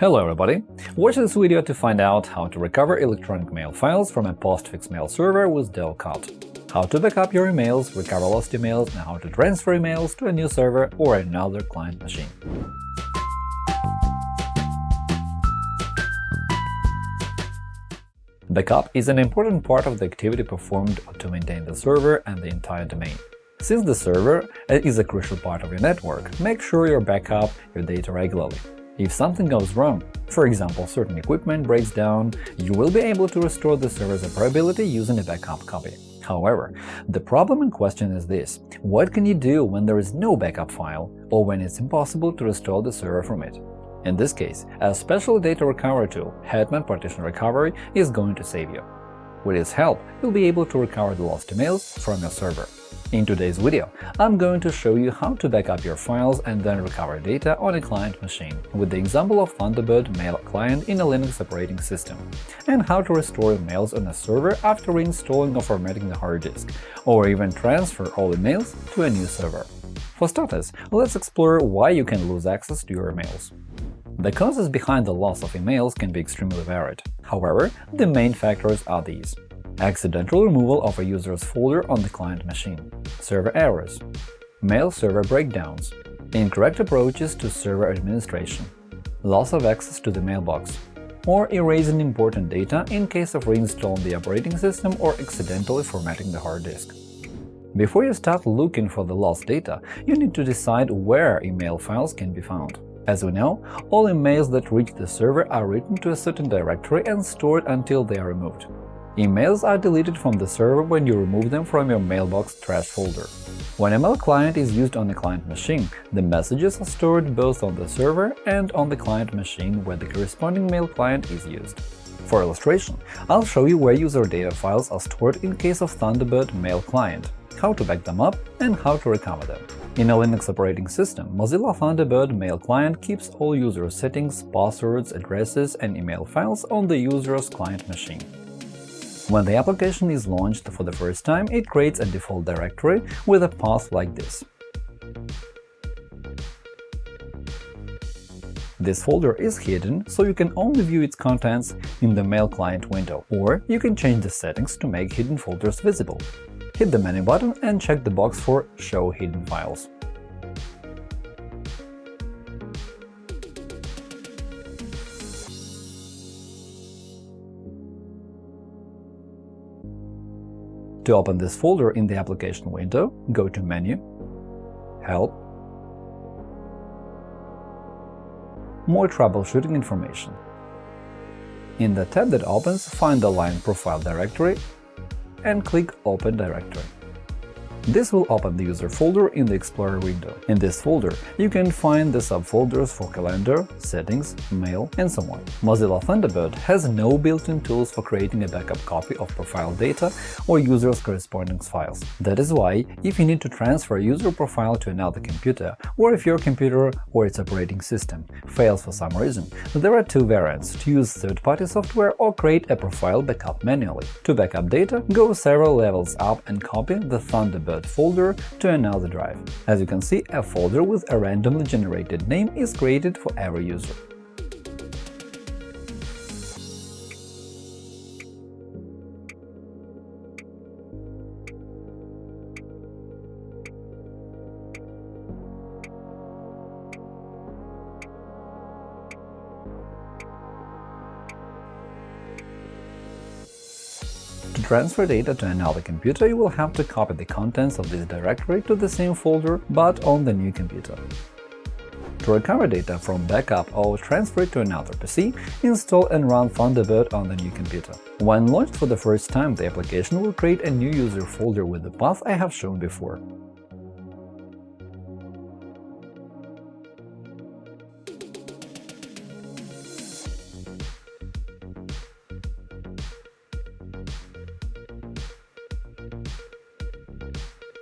Hello everybody! Watch this video to find out how to recover electronic mail files from a postfix mail server with Dovecot, how to backup your emails, recover lost emails, and how to transfer emails to a new server or another client machine. Backup is an important part of the activity performed to maintain the server and the entire domain. Since the server is a crucial part of your network, make sure you backup your data regularly. If something goes wrong, for example, certain equipment breaks down, you will be able to restore the server's operability using a backup copy. However, the problem in question is this – what can you do when there is no backup file or when it's impossible to restore the server from it? In this case, a special data recovery tool, Hetman Partition Recovery, is going to save you. With its help, you'll be able to recover the lost emails from your server. In today's video, I'm going to show you how to backup your files and then recover data on a client machine with the example of Thunderbird Mail client in a Linux operating system, and how to restore emails on a server after reinstalling or formatting the hard disk, or even transfer all emails to a new server. For starters, let's explore why you can lose access to your emails. The causes behind the loss of emails can be extremely varied. However, the main factors are these accidental removal of a user's folder on the client machine, server errors, mail server breakdowns, incorrect approaches to server administration, loss of access to the mailbox, or erasing important data in case of reinstalling the operating system or accidentally formatting the hard disk. Before you start looking for the lost data, you need to decide where email files can be found. As we know, all emails that reach the server are written to a certain directory and stored until they are removed. Emails are deleted from the server when you remove them from your mailbox trash folder. When a mail client is used on a client machine, the messages are stored both on the server and on the client machine where the corresponding mail client is used. For illustration, I'll show you where user data files are stored in case of Thunderbird Mail client, how to back them up, and how to recover them. In a Linux operating system, Mozilla Thunderbird Mail client keeps all user settings, passwords, addresses, and email files on the user's client machine. When the application is launched for the first time, it creates a default directory with a path like this. This folder is hidden, so you can only view its contents in the Mail client window, or you can change the settings to make hidden folders visible. Hit the menu button and check the box for Show hidden files. To open this folder in the application window, go to Menu, Help, More troubleshooting information. In the tab that opens, find the line Profile directory and click Open directory. This will open the user folder in the Explorer window. In this folder, you can find the subfolders for Calendar, Settings, Mail, and so on. Mozilla Thunderbird has no built-in tools for creating a backup copy of profile data or user's correspondence files. That is why, if you need to transfer a user profile to another computer, or if your computer or its operating system fails for some reason, there are two variants – to use third-party software or create a profile backup manually. To backup data, go several levels up and copy the Thunderbird folder to another drive. As you can see, a folder with a randomly generated name is created for every user. Transfer data to another computer, you will have to copy the contents of this directory to the same folder, but on the new computer. To recover data from backup or transfer it to another PC, install and run Thunderbird on the new computer. When launched for the first time, the application will create a new user folder with the path I have shown before.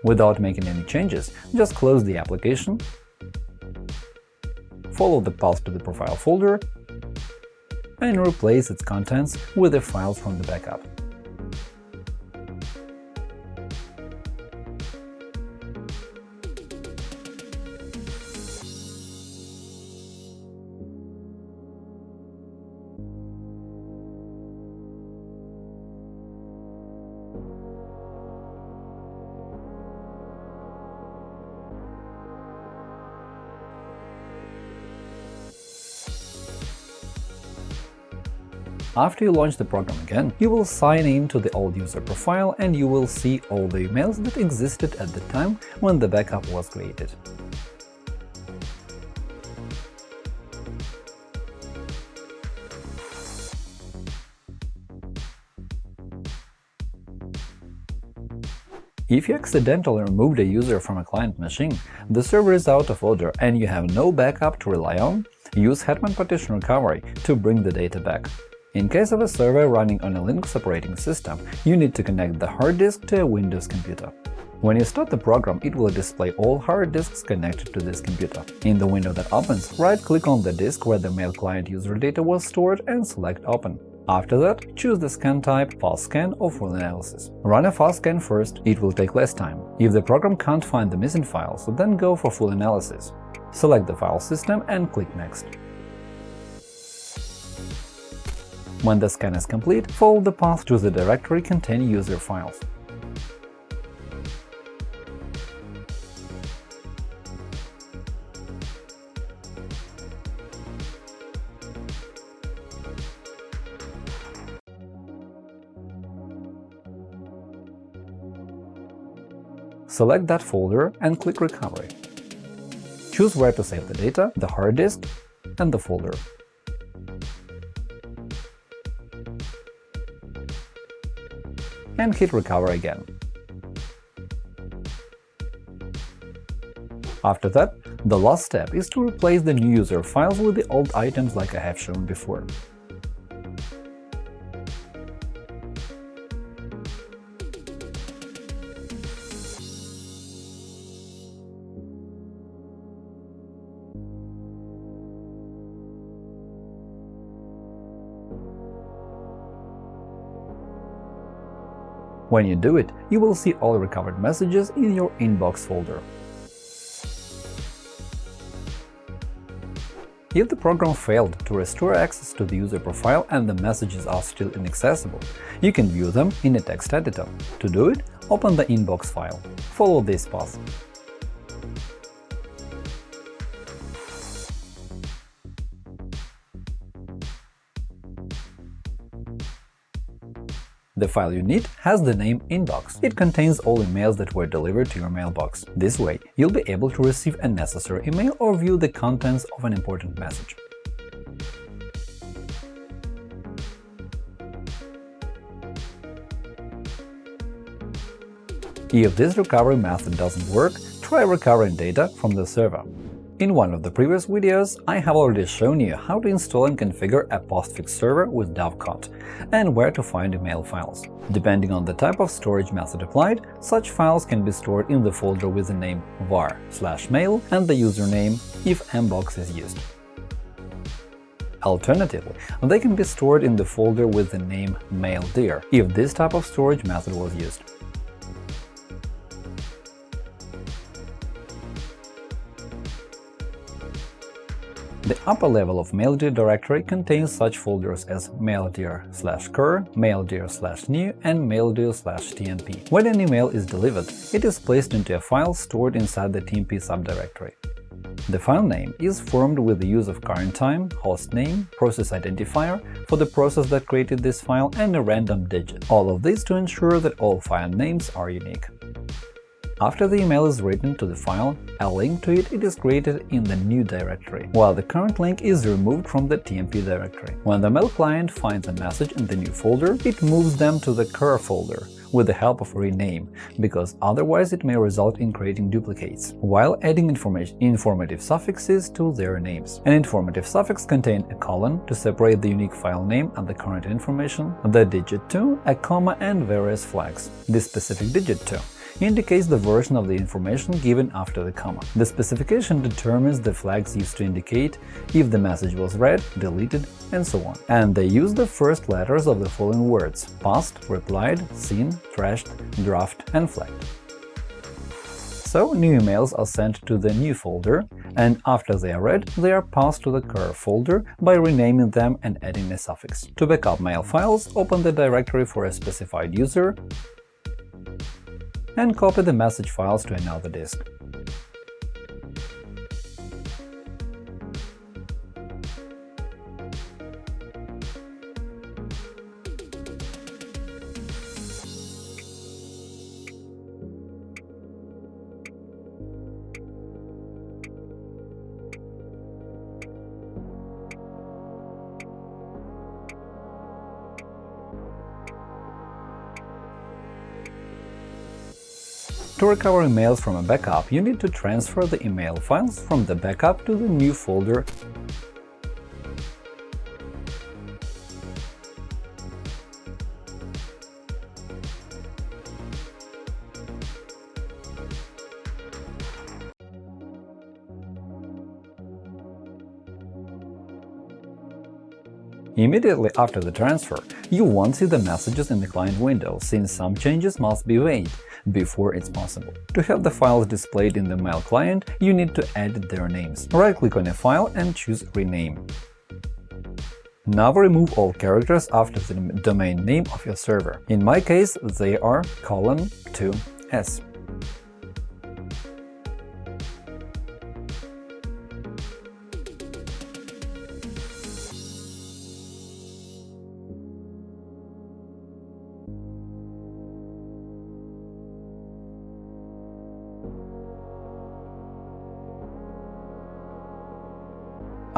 Without making any changes, just close the application, follow the path to the profile folder, and replace its contents with the files from the backup. After you launch the program again, you will sign in to the old user profile and you will see all the emails that existed at the time when the backup was created. If you accidentally removed a user from a client machine, the server is out of order and you have no backup to rely on, use Hetman Partition Recovery to bring the data back. In case of a server running on a Linux operating system, you need to connect the hard disk to a Windows computer. When you start the program, it will display all hard disks connected to this computer. In the window that opens, right-click on the disk where the mail client user data was stored and select Open. After that, choose the scan type Fast Scan or Full Analysis. Run a fast scan first, it will take less time. If the program can't find the missing files, then go for Full Analysis. Select the file system and click Next. When the scan is complete, follow the path to the directory containing user files. Select that folder and click Recovery. Choose where to save the data, the hard disk and the folder. And hit Recover again. After that, the last step is to replace the new user files with the old items like I have shown before. When you do it, you will see all recovered messages in your inbox folder. If the program failed to restore access to the user profile and the messages are still inaccessible, you can view them in a text editor. To do it, open the inbox file. Follow this path. The file you need has the name inbox. It contains all emails that were delivered to your mailbox. This way, you'll be able to receive a necessary email or view the contents of an important message. If this recovery method doesn't work, try recovering data from the server. In one of the previous videos, I have already shown you how to install and configure a postfix server with Dovecot and where to find email files. Depending on the type of storage method applied, such files can be stored in the folder with the name var mail and the username if mbox is used. Alternatively, they can be stored in the folder with the name maildir if this type of storage method was used. The upper level of maildir directory contains such folders as maildir slash cur, maildir slash new, and maildir slash tmp. When an email is delivered, it is placed into a file stored inside the tmp subdirectory. The file name is formed with the use of current time, host name, process identifier for the process that created this file, and a random digit. All of this to ensure that all file names are unique. After the email is written to the file, a link to it, is created in the new directory, while the current link is removed from the TMP directory. When the mail client finds a message in the new folder, it moves them to the cur folder with the help of rename, because otherwise it may result in creating duplicates, while adding informative suffixes to their names. An informative suffix contains a colon to separate the unique file name and the current information, the digit 2, a comma and various flags. This specific digit 2 indicates the version of the information given after the comma. The specification determines the flags used to indicate if the message was read, deleted, and so on. And they use the first letters of the following words – passed, replied, seen, trashed, draft, and flagged. So new emails are sent to the new folder, and after they are read, they are passed to the cur folder by renaming them and adding a suffix. To backup mail files, open the directory for a specified user and copy the message files to another disk. To recover emails from a backup, you need to transfer the email files from the backup to the new folder Immediately after the transfer, you won't see the messages in the client window, since some changes must be made before it's possible. To have the files displayed in the Mail client, you need to edit their names. Right-click on a file and choose Rename. Now remove all characters after the domain name of your server. In my case, they are colon 2s.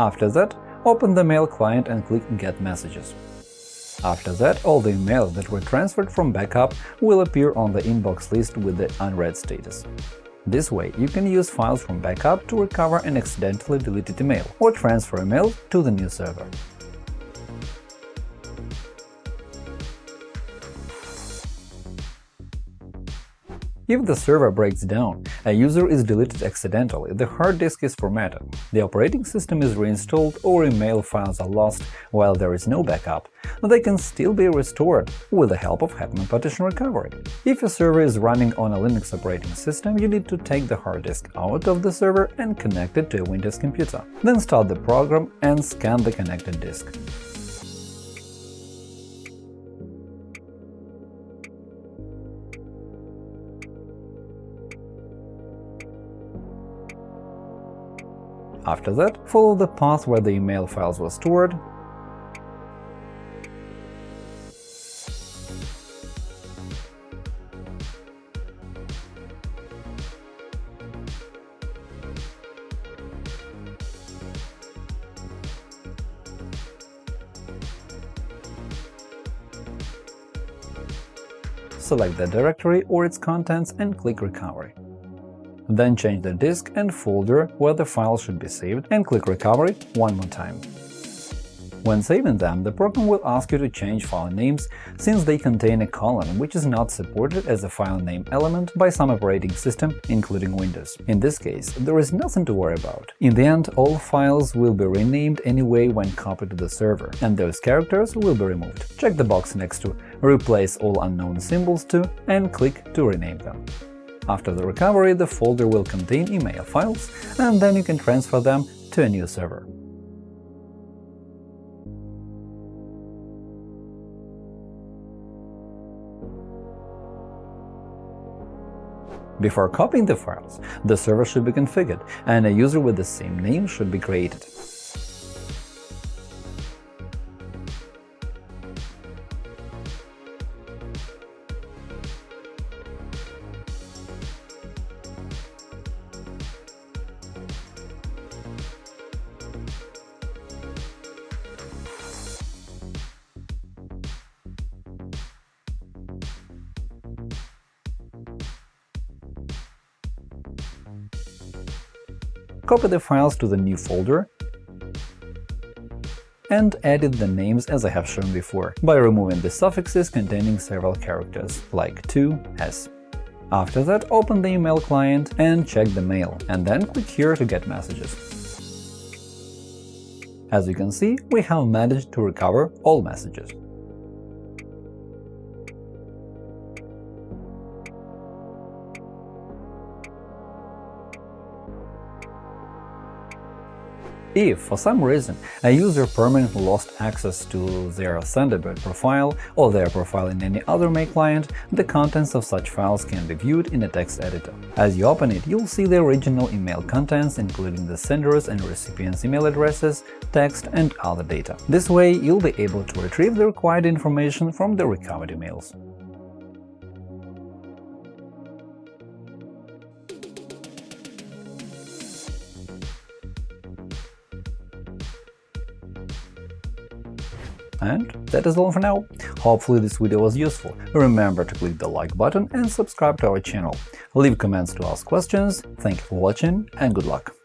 After that, open the Mail client and click Get Messages. After that, all the emails that were transferred from backup will appear on the inbox list with the unread status. This way, you can use files from backup to recover an accidentally deleted email or transfer email to the new server. If the server breaks down, a user is deleted accidentally, the hard disk is formatted, the operating system is reinstalled or email files are lost while there is no backup, they can still be restored with the help of Hetman Partition Recovery. If your server is running on a Linux operating system, you need to take the hard disk out of the server and connect it to a Windows computer. Then start the program and scan the connected disk. After that, follow the path where the email files were stored select the directory or its contents and click Recovery. Then change the disk and folder where the file should be saved and click Recovery one more time. When saving them, the program will ask you to change file names since they contain a colon, which is not supported as a file name element by some operating system, including Windows. In this case, there is nothing to worry about. In the end, all files will be renamed anyway when copied to the server, and those characters will be removed. Check the box next to Replace all unknown symbols to and click to rename them. After the recovery, the folder will contain email files, and then you can transfer them to a new server. Before copying the files, the server should be configured, and a user with the same name should be created. Copy the files to the new folder and edit the names as I have shown before, by removing the suffixes containing several characters, like to, s. After that, open the email client and check the mail, and then click here to get messages. As you can see, we have managed to recover all messages. If, for some reason, a user permanently lost access to their Thunderbird profile or their profile in any other Mail client, the contents of such files can be viewed in a text editor. As you open it, you'll see the original email contents, including the sender's and recipient's email addresses, text, and other data. This way, you'll be able to retrieve the required information from the recovered emails. And that is all for now. Hopefully this video was useful. Remember to click the like button and subscribe to our channel. Leave comments to ask questions. Thank you for watching and good luck!